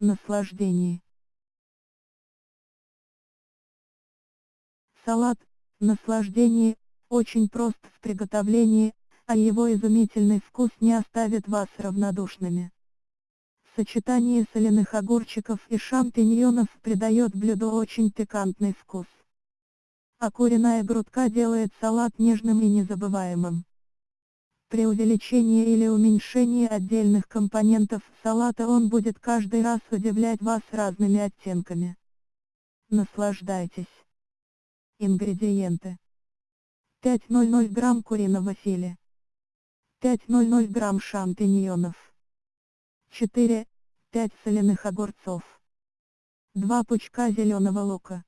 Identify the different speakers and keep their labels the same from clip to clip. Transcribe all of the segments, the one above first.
Speaker 1: наслаждении. Салат, наслаждение, очень прост в приготовлении, а его изумительный вкус не оставит вас равнодушными. Сочетание соляных огурчиков и шампиньонов придает блюду очень пикантный вкус. А куриная грудка делает салат нежным и незабываемым. При увеличении или уменьшении отдельных компонентов салата он будет каждый раз удивлять вас разными оттенками. Наслаждайтесь. Ингредиенты. 500 грамм куриного филе. 500 грамм шампиньонов. 4, 5 соляных огурцов. 2 пучка зеленого лука.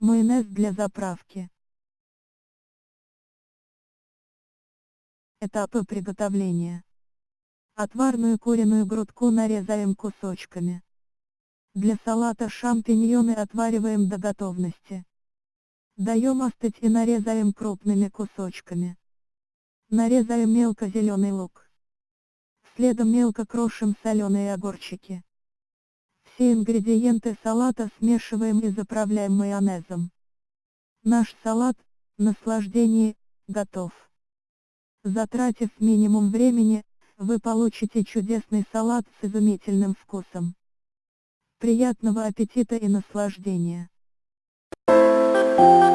Speaker 1: Майонез для заправки. Этапы приготовления. Отварную куриную грудку нарезаем кусочками. Для салата шампиньоны отвариваем до готовности. Даем остыть и нарезаем крупными кусочками. Нарезаем мелко зеленый лук. Следом мелко крошим соленые огурчики. Все ингредиенты салата смешиваем и заправляем майонезом. Наш салат, наслаждение, готов. Затратив минимум времени, вы получите чудесный салат с изумительным вкусом. Приятного аппетита и наслаждения! Thank you.